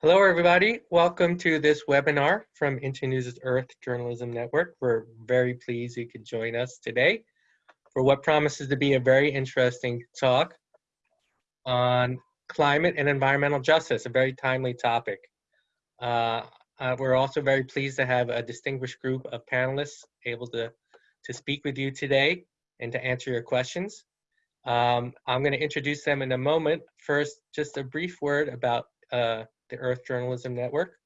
Hello, everybody. Welcome to this webinar from Internews' Earth Journalism Network. We're very pleased you could join us today for what promises to be a very interesting talk on climate and environmental justice, a very timely topic. Uh, uh, we're also very pleased to have a distinguished group of panelists able to, to speak with you today and to answer your questions. Um, I'm going to introduce them in a moment. First, just a brief word about uh, the Earth Journalism Network.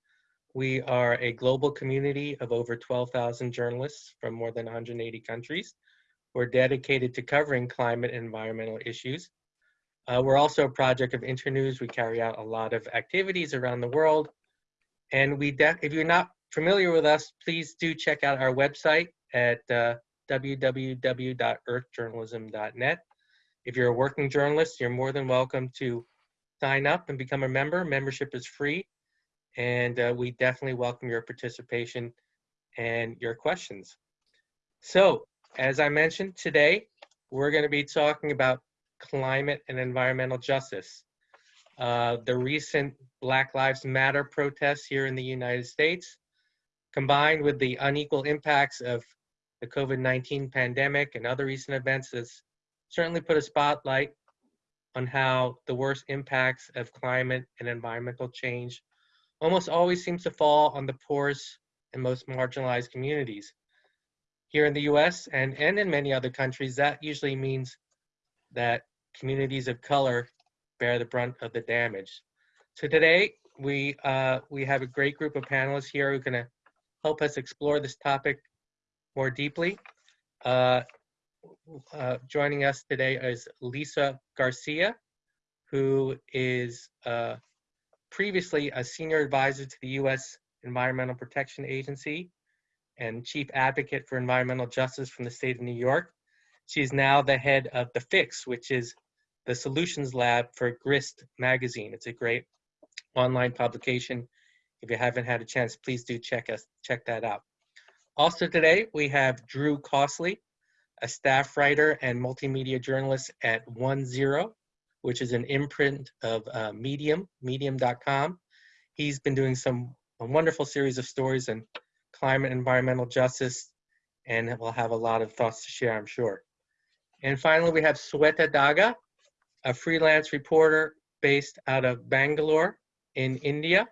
We are a global community of over 12,000 journalists from more than 180 countries. We're dedicated to covering climate and environmental issues. Uh, we're also a project of Internews. We carry out a lot of activities around the world. And we, if you're not familiar with us, please do check out our website at uh, www.earthjournalism.net. If you're a working journalist, you're more than welcome to sign up and become a member. Membership is free, and uh, we definitely welcome your participation and your questions. So, as I mentioned today, we're going to be talking about climate and environmental justice. Uh, the recent Black Lives Matter protests here in the United States, combined with the unequal impacts of the COVID-19 pandemic and other recent events has certainly put a spotlight on how the worst impacts of climate and environmental change almost always seems to fall on the poorest and most marginalized communities. Here in the US and, and in many other countries, that usually means that communities of color bear the brunt of the damage. So today, we, uh, we have a great group of panelists here who are gonna help us explore this topic more deeply. Uh, uh, joining us today is Lisa Garcia, who is uh, previously a senior advisor to the U.S. Environmental Protection Agency and chief advocate for environmental justice from the state of New York. She's now the head of The Fix, which is the solutions lab for Grist magazine. It's a great online publication. If you haven't had a chance, please do check us check that out. Also today, we have Drew Costley, a staff writer and multimedia journalist at One Zero, which is an imprint of uh, Medium, medium.com. He's been doing some a wonderful series of stories on climate and environmental justice, and we'll have a lot of thoughts to share, I'm sure. And finally, we have Sweta Daga, a freelance reporter based out of Bangalore in India.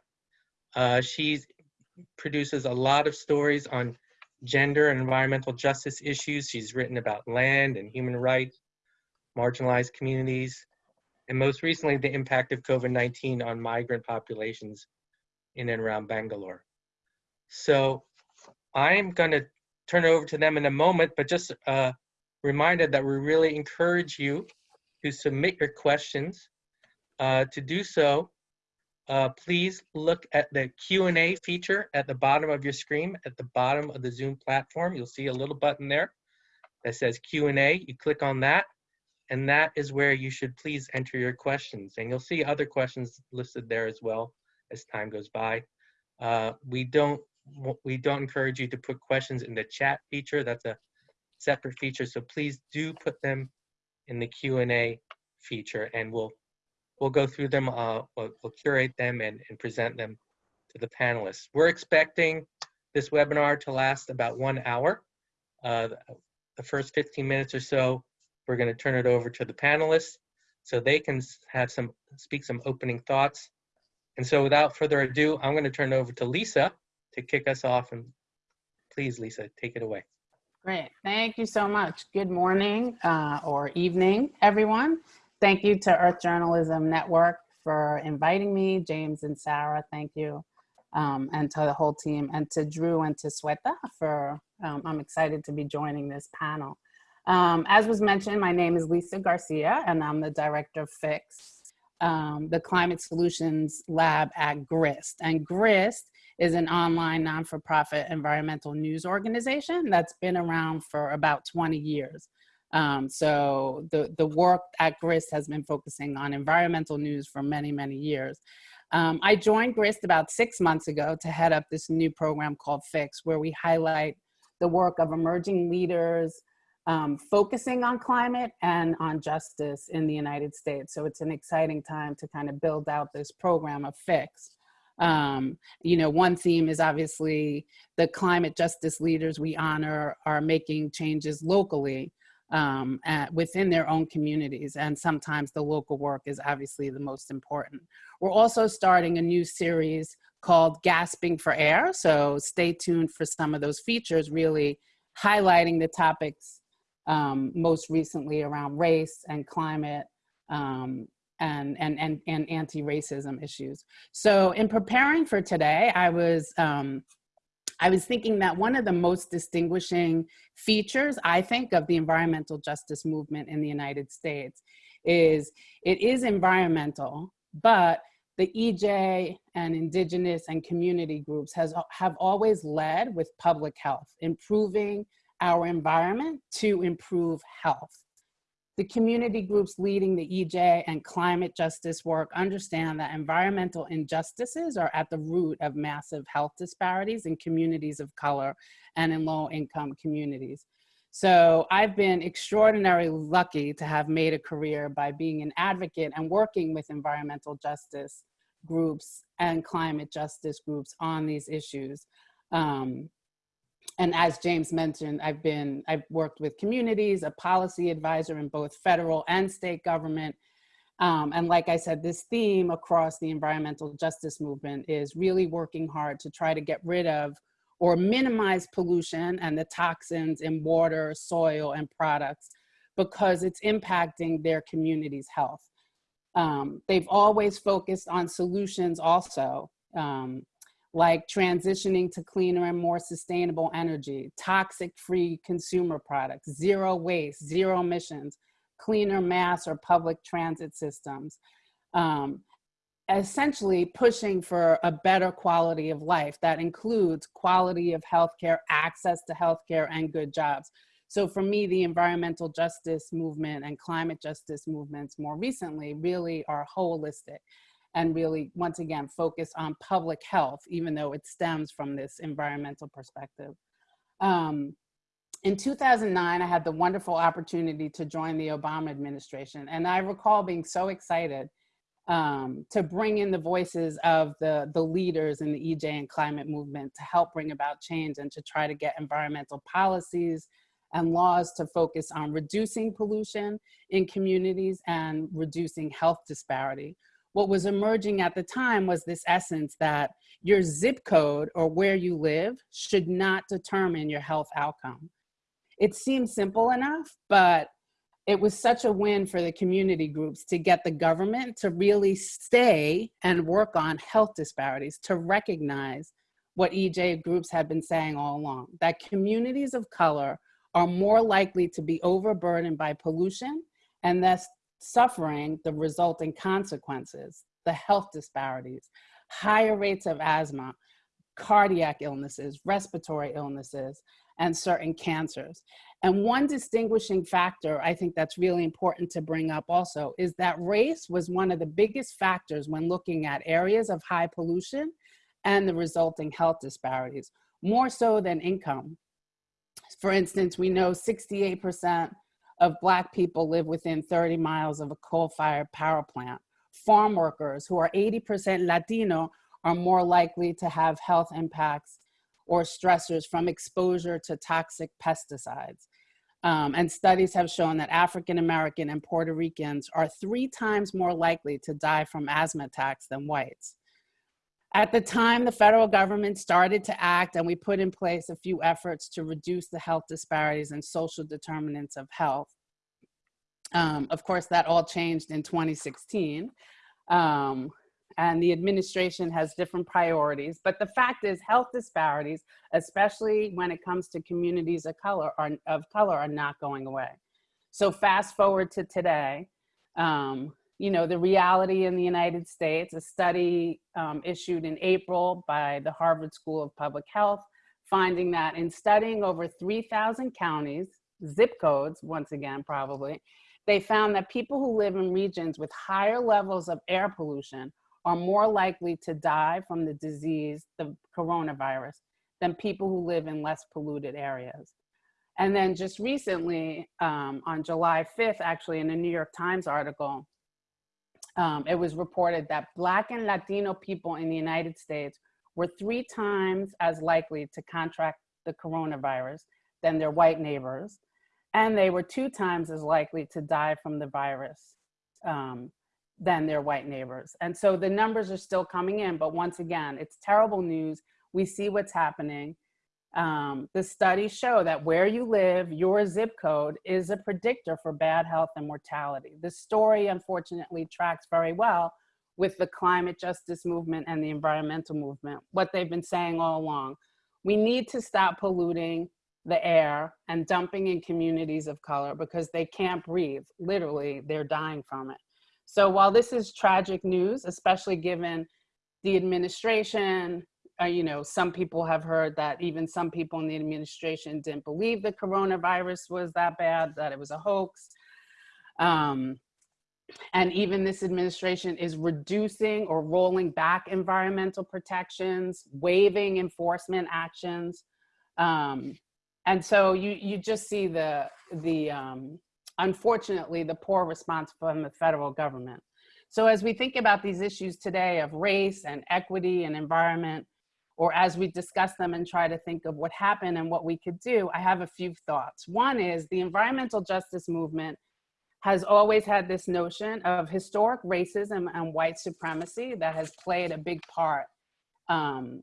Uh, she produces a lot of stories on gender and environmental justice issues. She's written about land and human rights, marginalized communities, and most recently, the impact of COVID-19 on migrant populations in and around Bangalore. So I'm going to turn it over to them in a moment, but just a reminder that we really encourage you to submit your questions. Uh, to do so, uh, please look at the Q&A feature at the bottom of your screen, at the bottom of the Zoom platform. You'll see a little button there that says Q&A. You click on that, and that is where you should please enter your questions. And you'll see other questions listed there as well as time goes by. Uh, we don't we don't encourage you to put questions in the chat feature. That's a separate feature. So please do put them in the Q&A feature, and we'll we'll go through them, uh, we'll, we'll, curate them and, and present them to the panelists. We're expecting this webinar to last about one hour. Uh, the first 15 minutes or so, we're gonna turn it over to the panelists so they can have some, speak some opening thoughts. And so without further ado, I'm gonna turn it over to Lisa to kick us off. And please, Lisa, take it away. Great, thank you so much. Good morning uh, or evening, everyone. Thank you to Earth Journalism Network for inviting me, James and Sarah, thank you. Um, and to the whole team and to Drew and to Sweta for, um, I'm excited to be joining this panel. Um, as was mentioned, my name is Lisa Garcia and I'm the director of FIX, um, the Climate Solutions Lab at GRIST. And GRIST is an online non-for-profit environmental news organization that's been around for about 20 years. Um, so the, the work at GRIST has been focusing on environmental news for many, many years. Um, I joined GRIST about six months ago to head up this new program called FIX, where we highlight the work of emerging leaders um, focusing on climate and on justice in the United States. So it's an exciting time to kind of build out this program of FIX. Um, you know, one theme is obviously the climate justice leaders we honor are making changes locally um, at, within their own communities. And sometimes the local work is obviously the most important. We're also starting a new series called Gasping for Air. So stay tuned for some of those features, really highlighting the topics um, most recently around race and climate um, and, and, and, and anti-racism issues. So in preparing for today, I was, um, I was thinking that one of the most distinguishing features, I think, of the environmental justice movement in the United States is it is environmental, but the EJ and indigenous and community groups has, have always led with public health, improving our environment to improve health. The community groups leading the EJ and climate justice work understand that environmental injustices are at the root of massive health disparities in communities of color and in low income communities. So I've been extraordinarily lucky to have made a career by being an advocate and working with environmental justice groups and climate justice groups on these issues. Um, and as James mentioned, I've been, I've worked with communities, a policy advisor in both federal and state government. Um, and like I said, this theme across the environmental justice movement is really working hard to try to get rid of or minimize pollution and the toxins in water, soil, and products because it's impacting their community's health. Um, they've always focused on solutions also. Um, like transitioning to cleaner and more sustainable energy, toxic-free consumer products, zero waste, zero emissions, cleaner mass or public transit systems, um, essentially pushing for a better quality of life that includes quality of healthcare, access to healthcare, and good jobs. So for me, the environmental justice movement and climate justice movements more recently really are holistic and really, once again, focus on public health, even though it stems from this environmental perspective. Um, in 2009, I had the wonderful opportunity to join the Obama administration. And I recall being so excited um, to bring in the voices of the, the leaders in the EJ and climate movement to help bring about change and to try to get environmental policies and laws to focus on reducing pollution in communities and reducing health disparity what was emerging at the time was this essence that your zip code or where you live should not determine your health outcome. It seemed simple enough, but it was such a win for the community groups to get the government to really stay and work on health disparities, to recognize what EJ groups have been saying all along, that communities of color are more likely to be overburdened by pollution and thus suffering the resulting consequences, the health disparities, higher rates of asthma, cardiac illnesses, respiratory illnesses, and certain cancers. And one distinguishing factor I think that's really important to bring up also is that race was one of the biggest factors when looking at areas of high pollution and the resulting health disparities, more so than income. For instance, we know 68% of Black people live within 30 miles of a coal-fired power plant. Farm workers who are 80% Latino are more likely to have health impacts or stressors from exposure to toxic pesticides. Um, and studies have shown that African American and Puerto Ricans are three times more likely to die from asthma attacks than whites. At the time, the federal government started to act and we put in place a few efforts to reduce the health disparities and social determinants of health. Um, of course, that all changed in 2016. Um, and the administration has different priorities. But the fact is health disparities, especially when it comes to communities of color, are, of color are not going away. So fast forward to today, um, you know, the reality in the United States, a study um, issued in April by the Harvard School of Public Health, finding that in studying over 3,000 counties, zip codes, once again, probably, they found that people who live in regions with higher levels of air pollution are more likely to die from the disease, the coronavirus, than people who live in less polluted areas. And then just recently, um, on July 5th, actually in a New York Times article, um, it was reported that Black and Latino people in the United States were three times as likely to contract the coronavirus than their white neighbors, and they were two times as likely to die from the virus um, than their white neighbors. And so the numbers are still coming in, but once again, it's terrible news. We see what's happening. Um, the studies show that where you live, your zip code is a predictor for bad health and mortality. The story, unfortunately, tracks very well with the climate justice movement and the environmental movement, what they've been saying all along. We need to stop polluting the air and dumping in communities of color because they can't breathe. Literally, they're dying from it. So while this is tragic news, especially given the administration, uh, you know, some people have heard that even some people in the administration didn't believe the coronavirus was that bad, that it was a hoax. Um, and even this administration is reducing or rolling back environmental protections, waiving enforcement actions. Um, and so you, you just see the, the um, unfortunately, the poor response from the federal government. So as we think about these issues today of race and equity and environment, or as we discuss them and try to think of what happened and what we could do, I have a few thoughts. One is the environmental justice movement has always had this notion of historic racism and white supremacy that has played a big part um,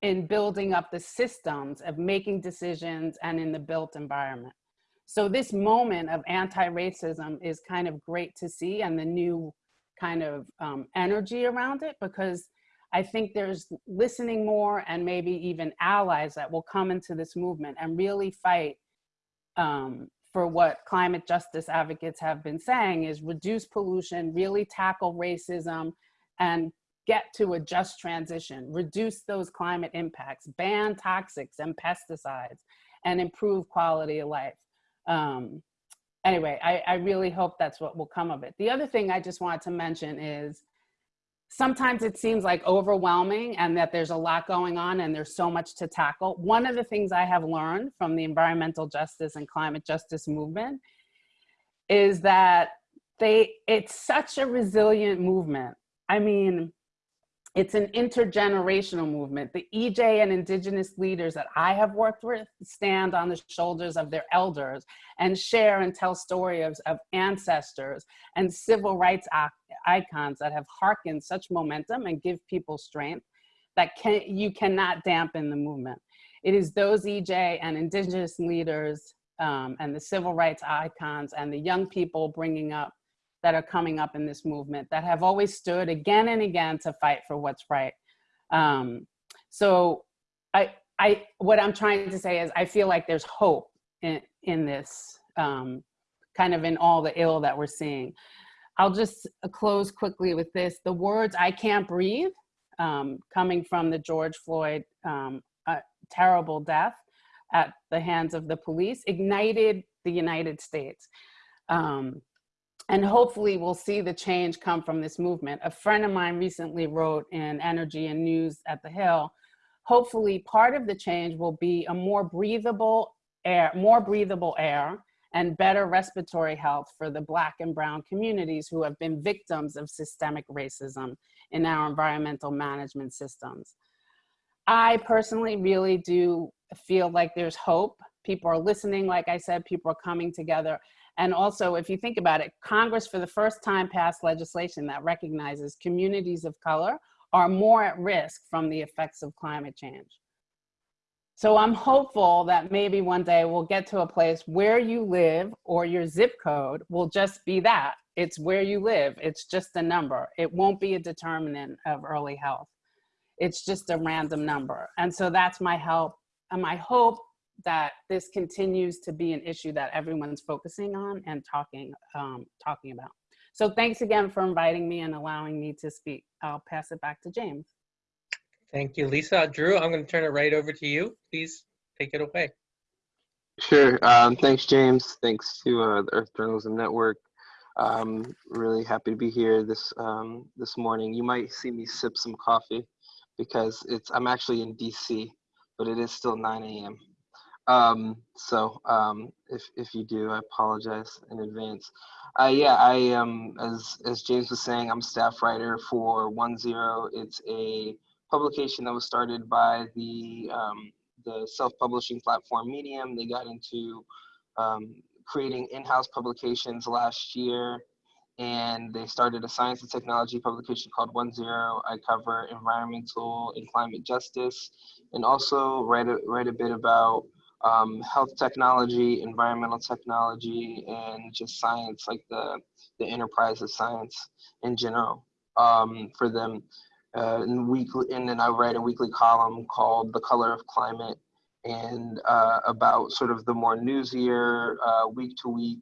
in building up the systems of making decisions and in the built environment. So this moment of anti-racism is kind of great to see and the new kind of um, energy around it because I think there's listening more and maybe even allies that will come into this movement and really fight um, for what climate justice advocates have been saying is reduce pollution, really tackle racism and get to a just transition, reduce those climate impacts, ban toxics and pesticides, and improve quality of life. Um, anyway, I, I really hope that's what will come of it. The other thing I just wanted to mention is sometimes it seems like overwhelming and that there's a lot going on and there's so much to tackle. One of the things I have learned from the environmental justice and climate justice movement is that they it's such a resilient movement. I mean, it's an intergenerational movement. The EJ and indigenous leaders that I have worked with stand on the shoulders of their elders and share and tell stories of ancestors and civil rights icons that have harkened such momentum and give people strength that can, you cannot dampen the movement. It is those EJ and indigenous leaders um, and the civil rights icons and the young people bringing up that are coming up in this movement that have always stood again and again to fight for what's right. Um, so I, I, what I'm trying to say is I feel like there's hope in, in this, um, kind of in all the ill that we're seeing. I'll just close quickly with this. The words, I can't breathe, um, coming from the George Floyd um, terrible death at the hands of the police, ignited the United States. Um, and hopefully we'll see the change come from this movement. A friend of mine recently wrote in Energy and News at the Hill, hopefully part of the change will be a more breathable air, more breathable air and better respiratory health for the black and brown communities who have been victims of systemic racism in our environmental management systems. I personally really do feel like there's hope. People are listening, like I said, people are coming together. And also, if you think about it, Congress for the first time passed legislation that recognizes communities of color are more at risk from the effects of climate change. So I'm hopeful that maybe one day we'll get to a place where you live or your zip code will just be that. It's where you live. It's just a number. It won't be a determinant of early health. It's just a random number. And so that's my help and my hope that this continues to be an issue that everyone's focusing on and talking, um, talking about. So thanks again for inviting me and allowing me to speak. I'll pass it back to James. Thank you, Lisa. Drew, I'm going to turn it right over to you. Please take it away. Sure. Um, thanks, James. Thanks to uh, the Earth Journalism Network. Um, really happy to be here this um, this morning. You might see me sip some coffee because it's I'm actually in DC, but it is still 9 a.m. Um, so um, if if you do, I apologize in advance. Uh, yeah, I am as as James was saying, I'm staff writer for One Zero. It's a publication that was started by the um, the self-publishing platform Medium. They got into um, creating in-house publications last year and they started a science and technology publication called One Zero. I cover environmental and climate justice, and also write a, write a bit about um, health technology, environmental technology, and just science, like the the enterprise of science in general um, for them. Uh, and weekly, and then I write a weekly column called "The Color of Climate," and uh, about sort of the more newsier, uh, week to week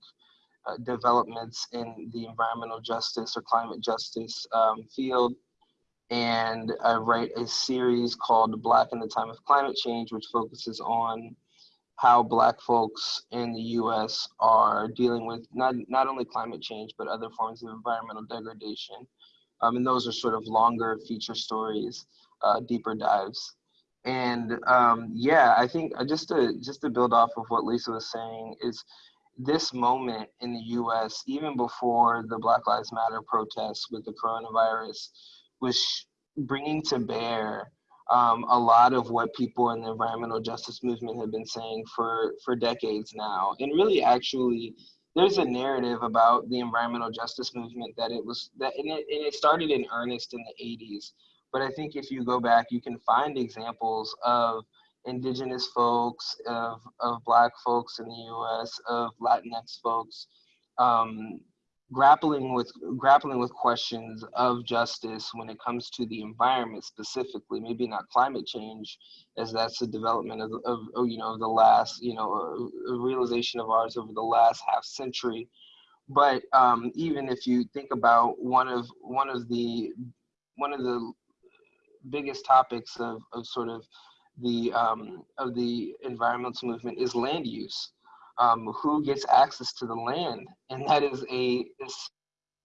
uh, developments in the environmental justice or climate justice um, field. And I write a series called Black in the Time of Climate Change, which focuses on how Black folks in the US are dealing with not, not only climate change, but other forms of environmental degradation. Um, and those are sort of longer feature stories, uh, deeper dives. And um, yeah, I think uh, just to just to build off of what Lisa was saying is this moment in the US, even before the Black Lives Matter protests with the coronavirus, was bringing to bear um, a lot of what people in the environmental justice movement have been saying for, for decades now. And really, actually, there's a narrative about the environmental justice movement that it was that and it, and it started in earnest in the 80s. But I think if you go back, you can find examples of indigenous folks, of, of black folks in the US, of Latinx folks, um, grappling with grappling with questions of justice when it comes to the environment specifically, maybe not climate change, as that's the development of, of, of you know the last you know a, a realization of ours over the last half century. But um, even if you think about one of one of the one of the biggest topics of, of sort of the um, of the environmental movement is land use. Um, who gets access to the land, and that is a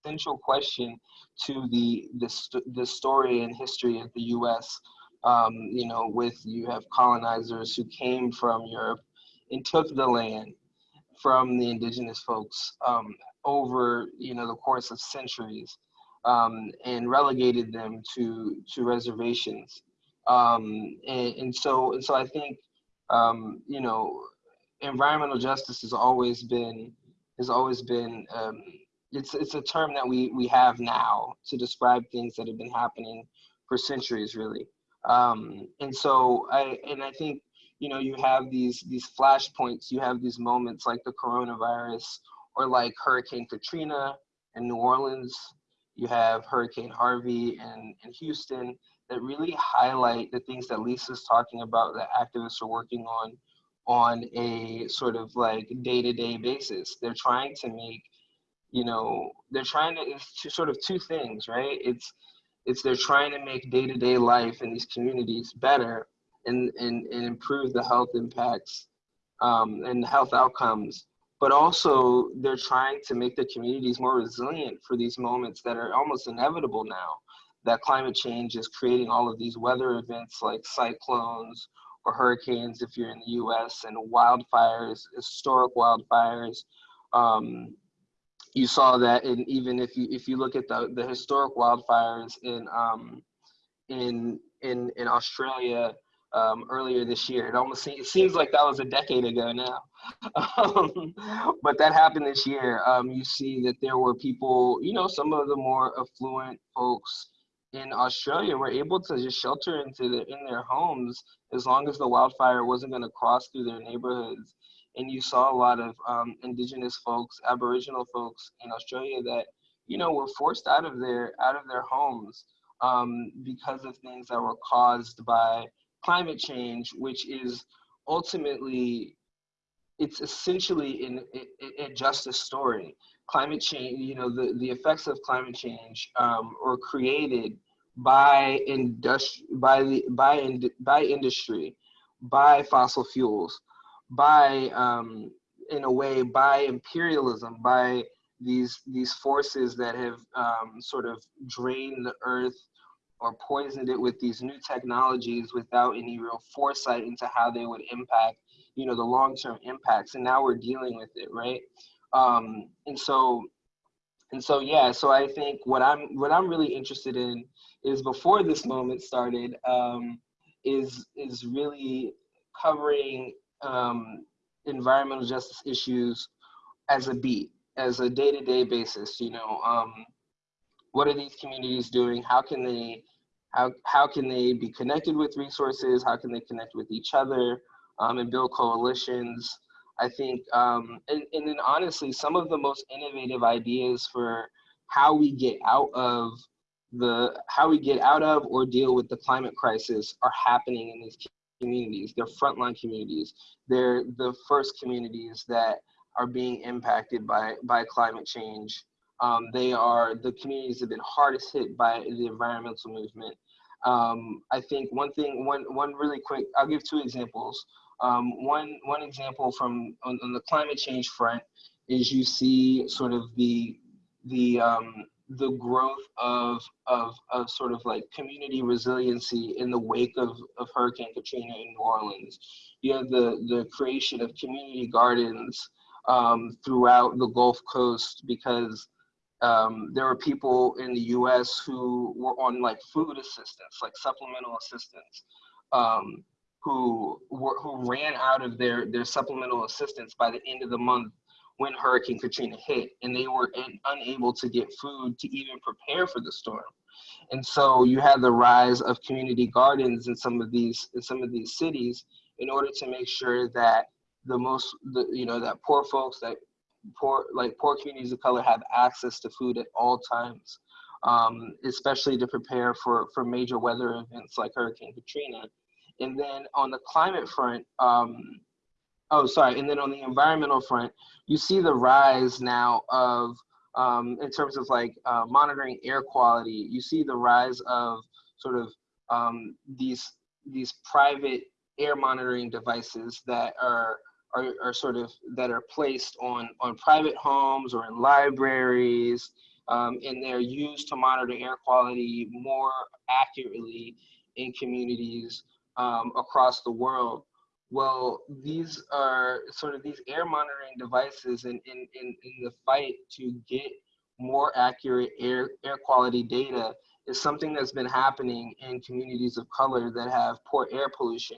essential question to the the, the story and history of the U.S. Um, you know, with you have colonizers who came from Europe and took the land from the indigenous folks um, over you know the course of centuries um, and relegated them to to reservations um, and, and, so, and so I think, um, you know, environmental justice has always been, has always been, um, it's, it's a term that we, we have now to describe things that have been happening for centuries, really. Um, and so I, and I think, you know, you have these, these flashpoints, you have these moments like the coronavirus or like Hurricane Katrina in New Orleans, you have Hurricane Harvey in, in Houston, that really highlight the things that Lisa's talking about that activists are working on on a sort of like day-to-day basis. They're trying to make, you know, they're trying to it's two, sort of two things, right? It's it's they're trying to make day-to-day life in these communities better and and, and improve the health impacts um, and health outcomes but also they're trying to make the communities more resilient for these moments that are almost inevitable now that climate change is creating all of these weather events like cyclones or hurricanes if you're in the US and wildfires, historic wildfires. Um, you saw that and even if you if you look at the, the historic wildfires in um, in in in Australia um, earlier this year. It almost seems, it seems like that was a decade ago now. But that happened this year. Um, you see that there were people, you know, some of the more affluent folks in Australia were able to just shelter into the, in their homes as long as the wildfire wasn't going to cross through their neighborhoods. And you saw a lot of um, indigenous folks, Aboriginal folks in Australia that you know were forced out of their out of their homes um, because of things that were caused by climate change, which is ultimately it's essentially an a justice story climate change, you know, the, the effects of climate change um, were created by industri- by the by in, by industry, by fossil fuels, by um, in a way by imperialism, by these these forces that have um, sort of drained the earth or poisoned it with these new technologies without any real foresight into how they would impact, you know, the long-term impacts. And now we're dealing with it, right? Um, and so, and so, yeah. So I think what I'm what I'm really interested in is before this moment started, um, is is really covering um, environmental justice issues as a beat, as a day-to-day basis. You know, um, what are these communities doing? How can they how, how can they be connected with resources? How can they connect with each other um, and build coalitions? I think, um, and, and then honestly, some of the most innovative ideas for how we get out of the, how we get out of or deal with the climate crisis are happening in these communities. They're frontline communities. They're the first communities that are being impacted by, by climate change. Um, they are the communities that have been hardest hit by the environmental movement. Um, I think one thing, one one really quick, I'll give two examples. Um, one one example from on, on, the climate change front is you see sort of the the um, the growth of, of of sort of like community resiliency in the wake of, of Hurricane Katrina in New Orleans. You have the the creation of community gardens um, throughout the Gulf Coast because um, there were people in the U.S. who were on like food assistance, like supplemental assistance, um, who were who ran out of their their supplemental assistance by the end of the month when Hurricane Katrina hit, and they were in, unable to get food to even prepare for the storm. And so you had the rise of community gardens in some of these in some of these cities in order to make sure that the most the you know that poor folks that poor like poor communities of color have access to food at all times, um, especially to prepare for for major weather events like Hurricane Katrina. And then on the climate front, um, oh sorry, and then on the environmental front, you see the rise now of um, in terms of like uh, monitoring air quality. You see the rise of sort of um, these these private air monitoring devices that are are, are sort of that are placed on on private homes or in libraries um, and they're used to monitor air quality more accurately in communities um, across the world. Well these are sort of these air monitoring devices in, in, in, in the fight to get more accurate air, air quality data is something that's been happening in communities of color that have poor air pollution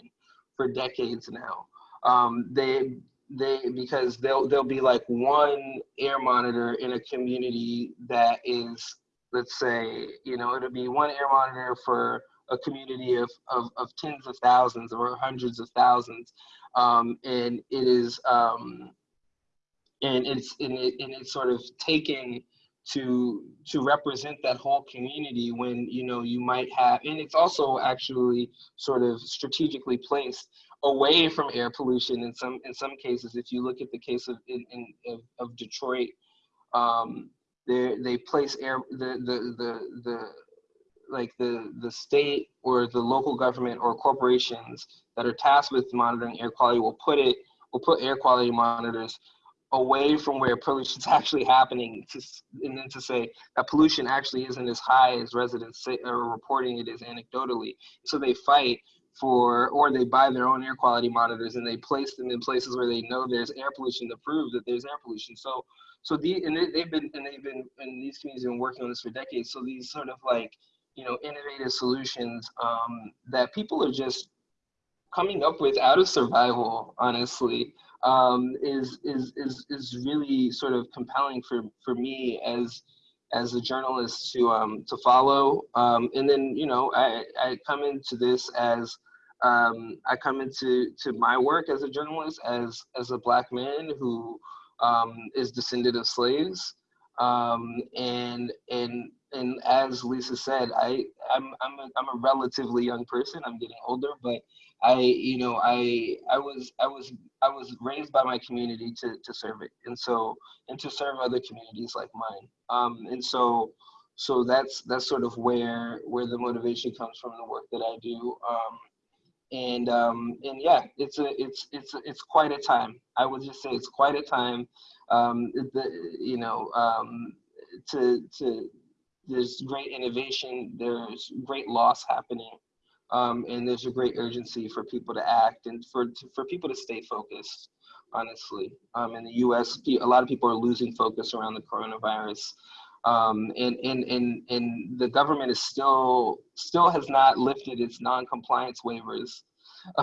for decades now. Um, they they because they'll they'll be like one air monitor in a community that is let's say you know it'll be one air monitor for a community of, of, of tens of thousands or hundreds of thousands um, and it is um, and it's and, it, and it's sort of taken to to represent that whole community when you know you might have and it's also actually sort of strategically placed away from air pollution in some in some cases. If you look at the case of in, in of, of, Detroit, um, they they place air the the the the like the the state or the local government or corporations that are tasked with monitoring air quality will put it will put air quality monitors away from where pollution is actually happening to, and then to say that pollution actually isn't as high as residents say, are reporting it is anecdotally so they fight for, or they buy their own air quality monitors and they place them in places where they know there's air pollution to prove that there's air pollution. So, so the and they, have been and they've been and these communities have been working on this for decades. So these sort of like you know innovative solutions um, that people are just coming up with out of survival, honestly, um, is is is is really sort of compelling for for me as as a journalist to um, to follow. Um, and then you know I, I come into this as um, I come into to my work as a journalist as as a black man who um, is descended of slaves. And and and as Lisa said, I I'm I'm a, I'm a relatively young person. I'm getting older, but I you know I I was I was I was raised by my community to to serve it, and so and to serve other communities like mine. Um, and so so that's that's sort of where where the motivation comes from the work that I do. Um, and um, and yeah, it's a it's it's it's quite a time. I would just say it's quite a time. Um, the, you know, um, to to there's great innovation, there's great loss happening, um, and there's a great urgency for people to act and for for people to stay focused. Honestly, um, in the U.S., a lot of people are losing focus around the coronavirus, um, and and and and the government is still still has not lifted its non-compliance waivers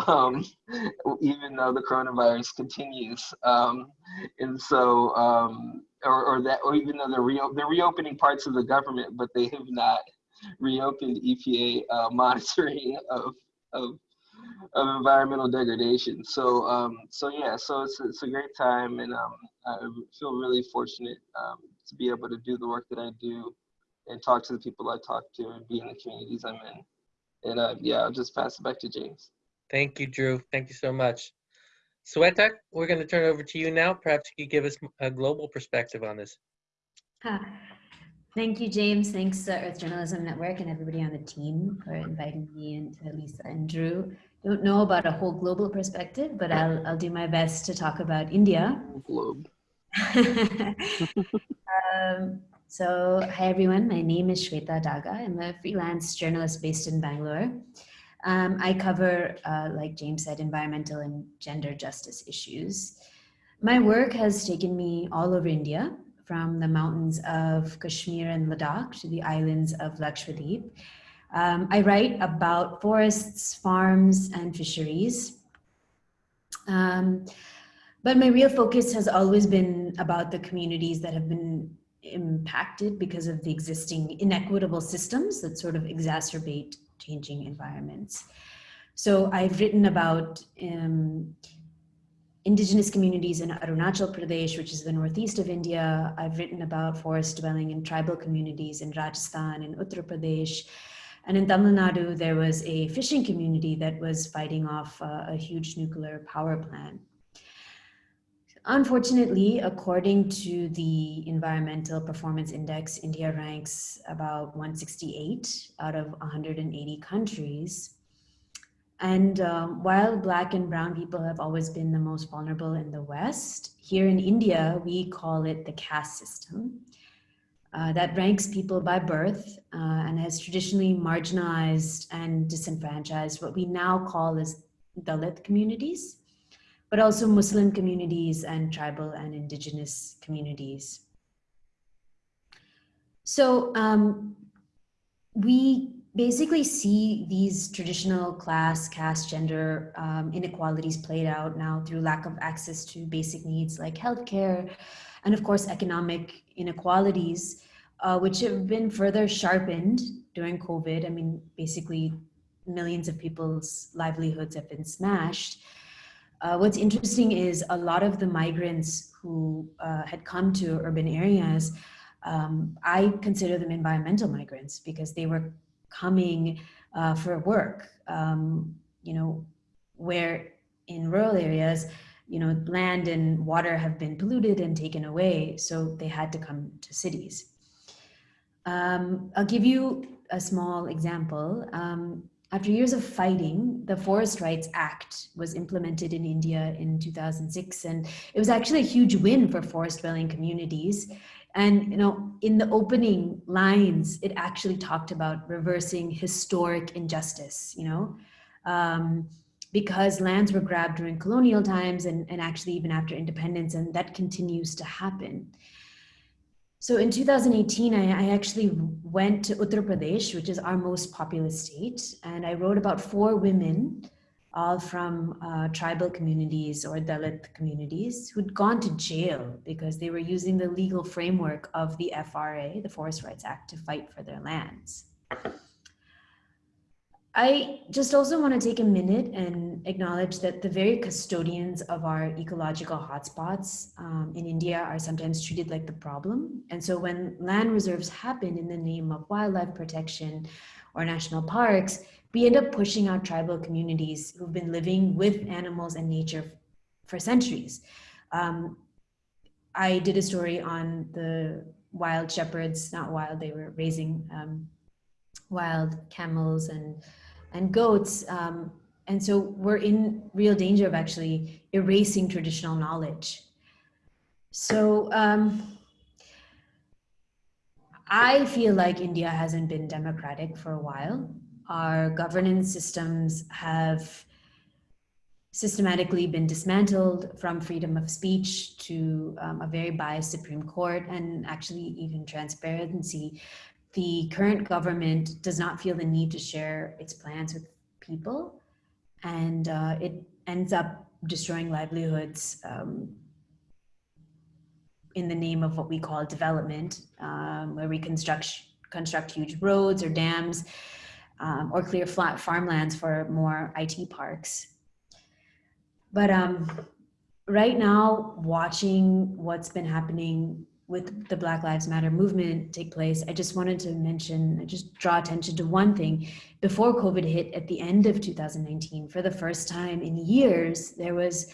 um, even though the coronavirus continues. Um, and so, um, or, or, that, or even though they're, re they're reopening parts of the government, but they have not reopened EPA uh, monitoring of, of, of environmental degradation. So, um, so yeah, so it's, it's a great time, and um, I feel really fortunate um, to be able to do the work that I do, and talk to the people I talk to, and be in the communities I'm in. And uh, yeah, I'll just pass it back to James. Thank you, Drew. Thank you so much. Sweta, we're going to turn it over to you now. Perhaps you could give us a global perspective on this. Huh. Thank you, James. Thanks to Earth Journalism Network and everybody on the team for inviting me and to Lisa and Drew. Don't know about a whole global perspective, but I'll, I'll do my best to talk about India. Globe. um, so, hi everyone. My name is Shweta Daga. I'm a freelance journalist based in Bangalore. Um, I cover, uh, like James said, environmental and gender justice issues. My work has taken me all over India, from the mountains of Kashmir and Ladakh to the islands of Lakshadweep. Um, I write about forests, farms, and fisheries. Um, but my real focus has always been about the communities that have been impacted because of the existing inequitable systems that sort of exacerbate changing environments. So I've written about um, indigenous communities in Arunachal Pradesh, which is the northeast of India. I've written about forest dwelling in tribal communities in Rajasthan and Uttar Pradesh. And in Tamil Nadu, there was a fishing community that was fighting off a, a huge nuclear power plant. Unfortunately, according to the Environmental Performance Index, India ranks about 168 out of 180 countries. And um, while Black and Brown people have always been the most vulnerable in the West, here in India, we call it the caste system. Uh, that ranks people by birth uh, and has traditionally marginalized and disenfranchised what we now call as Dalit communities but also Muslim communities and tribal and indigenous communities. So um, we basically see these traditional class, caste, gender um, inequalities played out now through lack of access to basic needs like healthcare, and of course economic inequalities, uh, which have been further sharpened during COVID. I mean, basically millions of people's livelihoods have been smashed. Uh, what's interesting is a lot of the migrants who uh, had come to urban areas, um, I consider them environmental migrants because they were coming uh, for work, um, you know, where in rural areas, you know, land and water have been polluted and taken away, so they had to come to cities. Um, I'll give you a small example. Um, after years of fighting, the Forest Rights Act was implemented in India in 2006, and it was actually a huge win for forest-dwelling communities. And you know, in the opening lines, it actually talked about reversing historic injustice. You know, um, because lands were grabbed during colonial times, and, and actually even after independence, and that continues to happen. So in 2018, I, I, actually went to Uttar Pradesh, which is our most populous state, and I wrote about four women, all from uh, tribal communities or Dalit communities, who'd gone to jail because they were using the legal framework of the FRA, the Forest Rights Act, to fight for their lands. I just also want to take a minute and acknowledge that the very custodians of our ecological hotspots um, in India are sometimes treated like the problem. And so when land reserves happen in the name of wildlife protection or national parks, we end up pushing out tribal communities who've been living with animals and nature for centuries. Um, I did a story on the wild shepherds, not wild, they were raising um, wild camels and and goats. Um, and so we're in real danger of actually erasing traditional knowledge. So um, I feel like India hasn't been democratic for a while. Our governance systems have systematically been dismantled from freedom of speech to um, a very biased Supreme Court and actually even transparency. The current government does not feel the need to share its plans with people, and uh, it ends up destroying livelihoods um, in the name of what we call development, um, where we construct construct huge roads or dams um, or clear flat farmlands for more IT parks. But um, right now, watching what's been happening with the Black Lives Matter movement take place, I just wanted to mention, I just draw attention to one thing. Before COVID hit at the end of 2019, for the first time in years, there was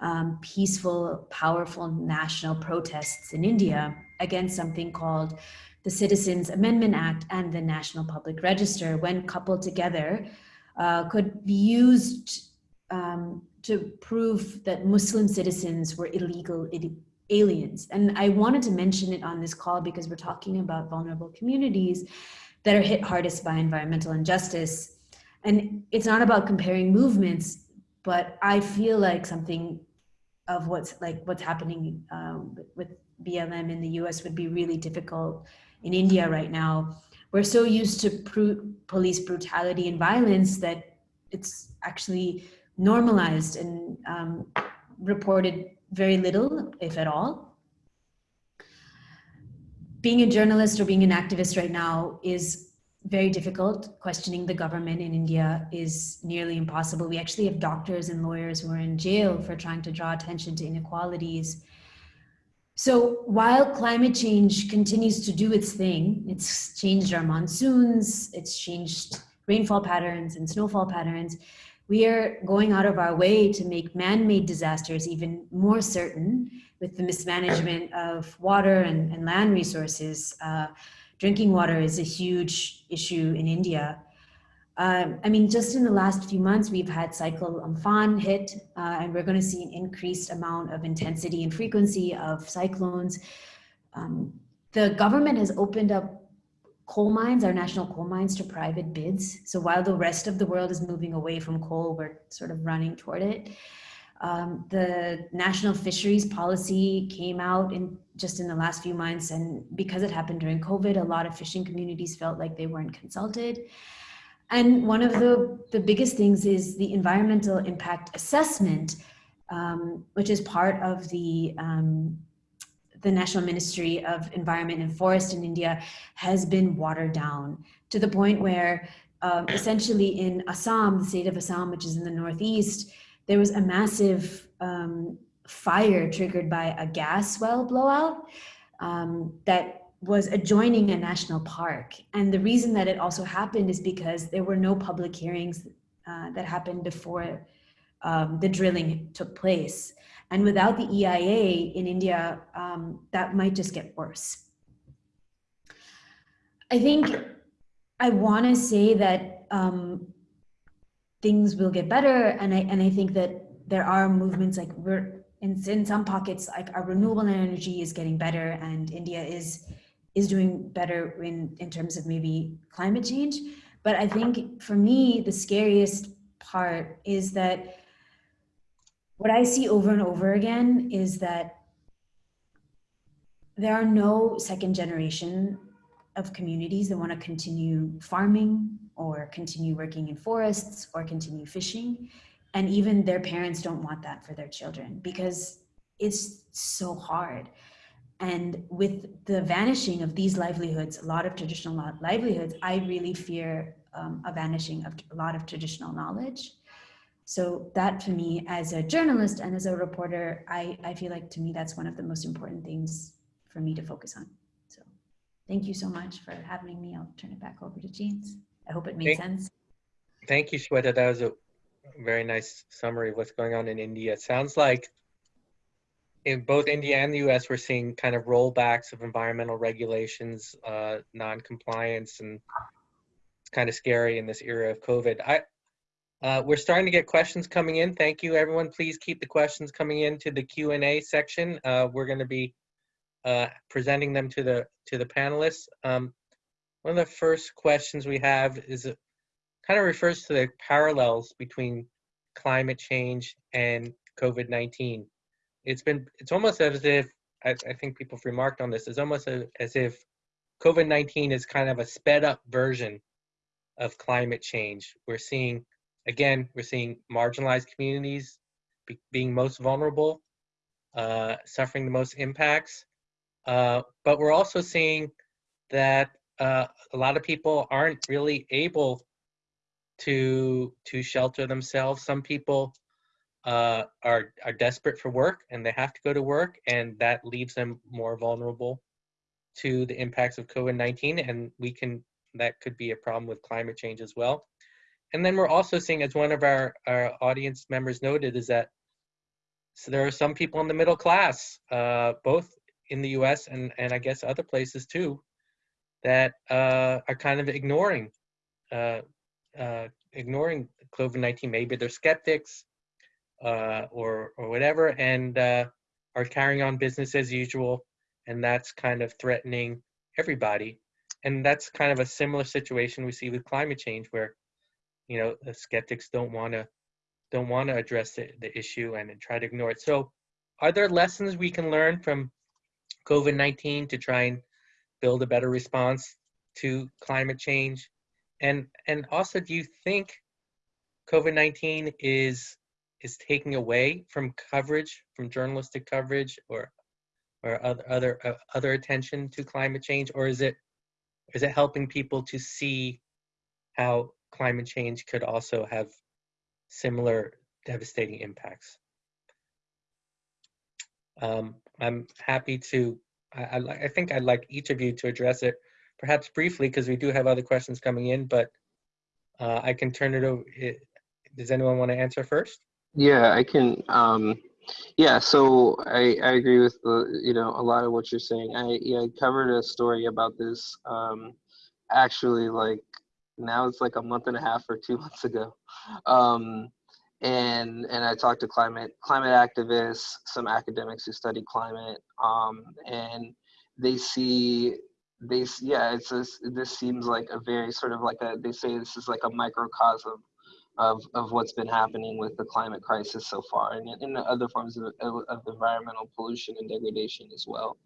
um, peaceful, powerful national protests in India against something called the Citizens Amendment Act and the National Public Register, when coupled together, uh, could be used um, to prove that Muslim citizens were illegal aliens. And I wanted to mention it on this call because we're talking about vulnerable communities that are hit hardest by environmental injustice. And it's not about comparing movements, but I feel like something of what's like what's happening um, with BLM in the US would be really difficult in India right now. We're so used to police brutality and violence that it's actually normalized and um, reported very little, if at all. Being a journalist or being an activist right now is very difficult. Questioning the government in India is nearly impossible. We actually have doctors and lawyers who are in jail for trying to draw attention to inequalities. So while climate change continues to do its thing, it's changed our monsoons, it's changed rainfall patterns and snowfall patterns, we are going out of our way to make man-made disasters even more certain with the mismanagement of water and, and land resources. Uh, drinking water is a huge issue in India. Um, I mean, just in the last few months, we've had cyclone Amphan hit, uh, and we're going to see an increased amount of intensity and frequency of cyclones. Um, the government has opened up coal mines, our national coal mines, to private bids. So while the rest of the world is moving away from coal, we're sort of running toward it. Um, the national fisheries policy came out in just in the last few months, and because it happened during COVID, a lot of fishing communities felt like they weren't consulted. And one of the, the biggest things is the environmental impact assessment, um, which is part of the um, the National Ministry of Environment and Forest in India has been watered down to the point where um, essentially in Assam, the state of Assam, which is in the Northeast, there was a massive um, fire triggered by a gas well blowout um, that was adjoining a national park. And the reason that it also happened is because there were no public hearings uh, that happened before um, the drilling took place. And without the EIA in India, um, that might just get worse. I think I want to say that um, things will get better, and I and I think that there are movements like we're in, in some pockets like our renewable energy is getting better, and India is is doing better in in terms of maybe climate change. But I think for me, the scariest part is that what I see over and over again is that there are no second generation of communities that want to continue farming or continue working in forests or continue fishing. And even their parents don't want that for their children because it's so hard. And with the vanishing of these livelihoods, a lot of traditional livelihoods, I really fear um, a vanishing of a lot of traditional knowledge. So that to me, as a journalist and as a reporter, I, I feel like to me, that's one of the most important things for me to focus on. So thank you so much for having me. I'll turn it back over to James. I hope it made thank, sense. Thank you, Shweta. That was a very nice summary of what's going on in India. It sounds like in both India and the US, we're seeing kind of rollbacks of environmental regulations, uh, non-compliance, and it's kind of scary in this era of COVID. I, uh, we're starting to get questions coming in. Thank you, everyone. Please keep the questions coming into the Q&A section. Uh, we're going to be uh, presenting them to the to the panelists. Um, one of the first questions we have is it kind of refers to the parallels between climate change and COVID-19. It's been it's almost as if I, I think people have remarked on this. It's almost a, as if COVID-19 is kind of a sped up version of climate change. We're seeing again we're seeing marginalized communities be, being most vulnerable, uh, suffering the most impacts. Uh, but we're also seeing that uh, a lot of people aren't really able to to shelter themselves. Some people uh, are are desperate for work and they have to go to work, and that leaves them more vulnerable to the impacts of COVID-19. And we can that could be a problem with climate change as well. And then we're also seeing, as one of our, our audience members noted, is that so there are some people in the middle class, uh, both in the U.S. and and I guess other places too, that uh, are kind of ignoring uh, uh, ignoring COVID-19. Maybe they're skeptics uh, or or whatever, and uh, are carrying on business as usual, and that's kind of threatening everybody. And that's kind of a similar situation we see with climate change, where you know the skeptics don't want to don't want to address the, the issue and try to ignore it. So, are there lessons we can learn from COVID-19 to try and build a better response to climate change? And and also, do you think COVID-19 is is taking away from coverage, from journalistic coverage, or or other other uh, other attention to climate change, or is it is it helping people to see how climate change could also have similar devastating impacts? Um, I'm happy to, I, I, I think I'd like each of you to address it, perhaps briefly, because we do have other questions coming in, but uh, I can turn it over. it- Does anyone want to answer first? Yeah, I can. Um, yeah, so I, I agree with the, you know a lot of what you're saying. I yeah I covered a story about this um, actually like now it's like a month and a half or two months ago, um, and and I talked to climate climate activists, some academics who study climate, um, and they see they yeah it's a, this seems like a very sort of like a they say this is like a microcosm of, of what's been happening with the climate crisis so far and in other forms of, of environmental pollution and degradation as well.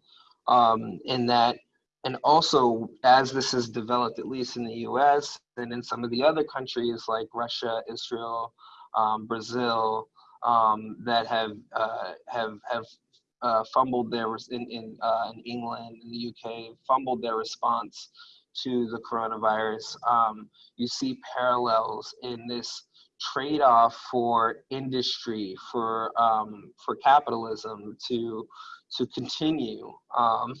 Um, and that, and also as this has developed, at least in the US and in some of the other countries like Russia, Israel, um, Brazil, um, that have, uh, have, have uh, fumbled their, in, in, uh, in England, in the UK, fumbled their response to the coronavirus. Um, you see parallels in this trade-off for industry, for um, for capitalism to to continue um,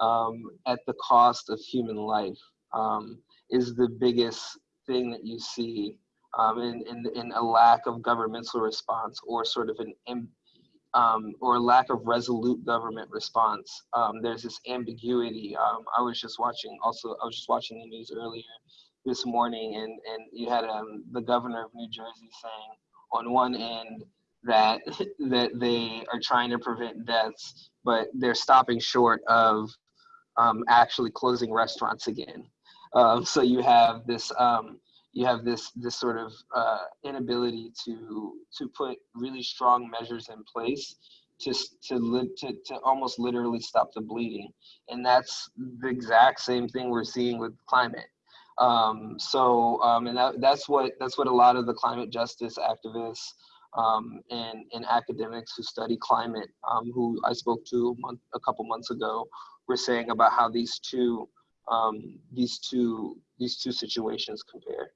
um, at the cost of human life um, is the biggest thing that you see um, in, in in a lack of governmental response or sort of an um, or lack of resolute government response. Um, there's this ambiguity. Um, I was just watching also, I was just watching the news earlier this morning and, and you had the governor of New Jersey saying on one end that, that they are trying to prevent deaths, but they're stopping short of um, actually closing restaurants again. Um, so you have this um, you have this this sort of uh, inability to to put really strong measures in place to to, li- to to almost literally stop the bleeding, and that's the exact same thing we're seeing with climate. Um, so um, and that, that's what that's what a lot of the climate justice activists um, and and academics who study climate, um, who I spoke to a, month, a couple months ago, were saying about how these two um, these two these two situations compare.